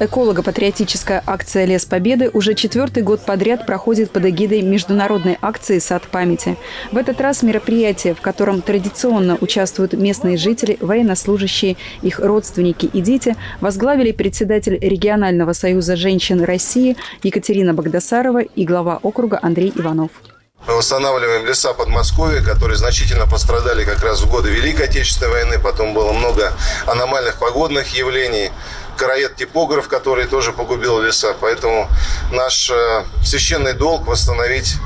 Эколого-патриотическая акция «Лес Победы» уже четвертый год подряд проходит под эгидой международной акции «Сад памяти». В этот раз мероприятие, в котором традиционно участвуют местные жители, военнослужащие, их родственники и дети, возглавили председатель регионального союза женщин России Екатерина Богдасарова и глава округа Андрей Иванов. Мы восстанавливаем леса Подмосковья, которые значительно пострадали как раз в годы Великой Отечественной войны. Потом было много аномальных погодных явлений короед-типограф, который тоже погубил леса. Поэтому наш э, священный долг восстановить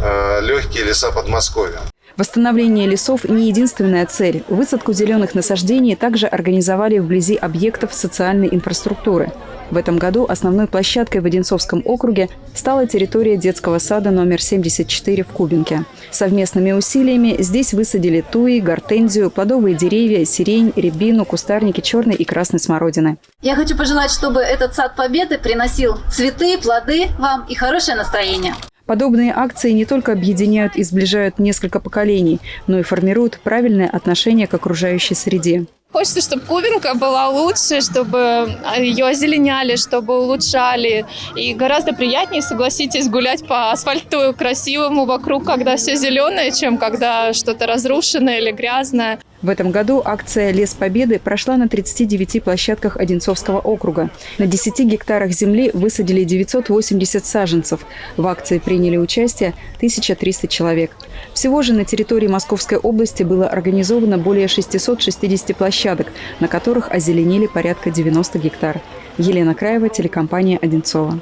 э, легкие леса Подмосковья. Восстановление лесов – не единственная цель. Высадку зеленых насаждений также организовали вблизи объектов социальной инфраструктуры. В этом году основной площадкой в Одинцовском округе стала территория детского сада номер 74 в Кубинке. Совместными усилиями здесь высадили туи, гортензию, плодовые деревья, сирень, рябину, кустарники черной и красной смородины. Я хочу пожелать, чтобы этот сад победы приносил цветы, плоды вам и хорошее настроение. Подобные акции не только объединяют и сближают несколько поколений, но и формируют правильное отношение к окружающей среде. Хочется, чтобы Кубинка была лучше, чтобы ее озеленяли, чтобы улучшали. И гораздо приятнее, согласитесь, гулять по асфальту красивому вокруг, когда все зеленое, чем когда что-то разрушенное или грязное. В этом году акция «Лес Победы» прошла на 39 площадках Одинцовского округа. На 10 гектарах земли высадили 980 саженцев. В акции приняли участие 1300 человек. Всего же на территории Московской области было организовано более 660 площадок, на которых озеленили порядка 90 гектар. Елена Краева, телекомпания «Одинцова».